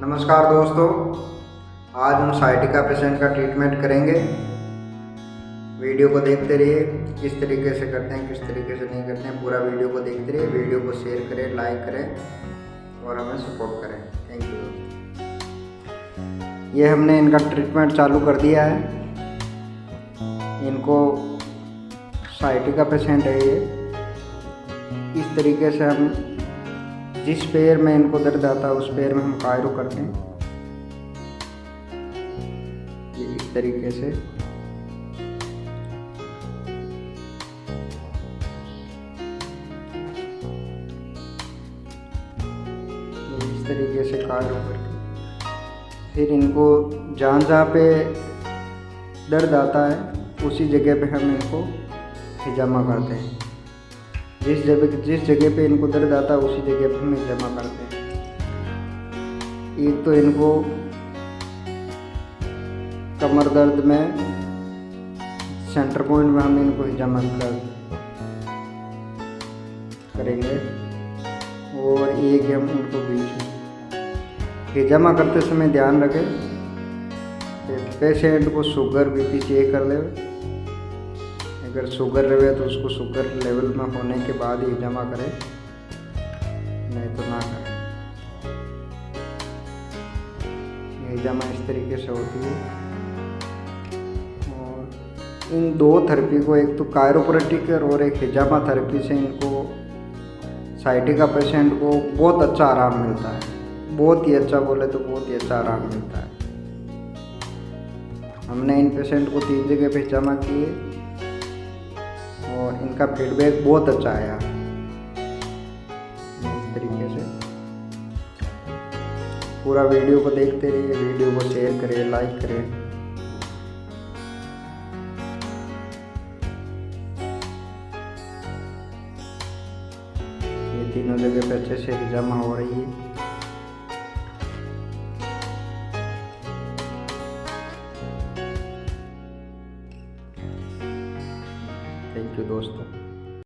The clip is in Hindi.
नमस्कार दोस्तों, आज हम साइटिका पेशेंट का ट्रीटमेंट करेंगे। वीडियो को देखते रहिए, किस तरीके से करते हैं, किस तरीके से नहीं करते हैं, पूरा वीडियो को देखते रहिए, वीडियो को शेयर करें लाइक करें और हमें सपोर्ट करें। थैंक यू ये हमने इनका ट्रीटमेंट चालू कर दिया है। इनको साइटिका पेशेंट है ये। इस तरीके से हम जिस पैर में इनको दर्द आता है, उस पैर में हम कायरो करते हैं। ये इस तरीके से। इस तरीके से कायरो करके फिर इनको जहाँ जहाँ पे दर्द आता है, उसी जगह पे हम इनको हिजामा करते हैं। जिस जगह जिस जगह पे इनको दर्द आता है, उसी जगह पे हमें जमा करते हैं। एक तो इनको कमर दर्द में सेंटर पॉइंट में हम इनको जमा कर करेंगे। और एक हम इनको बीच में। हिजामा करते समय ध्यान रखें। पेशेंट को शुगर बीपी चेक कर ले। अगर शुगर रहे तो उसको शुगर लेवल में होने के बाद ही जमा करें। नहीं तो ना करें। ये जमा इस तरीके से होती है। और इन दो थेरेपी को, एक तो कायरोप्रेटिक और एक हिजामा थेरेपी से इनको साइटिका पेशेंट को बहुत अच्छा आराम मिलता है। बहुत ही अच्छा बोले तो बहुत ही अच्छा आराम मिलता है। हमने इन पेशेंट को तीन जगह पे जमा किए। और इनका फीडबैक बहुत अच्छा आया। इस तरीके से। पूरा वीडियो को देखते रहिए, वीडियो को शेयर करें लाइक करें। तीनों जगह पे अच्छे से जमा हो रही है। थैंक यू दोस्तों।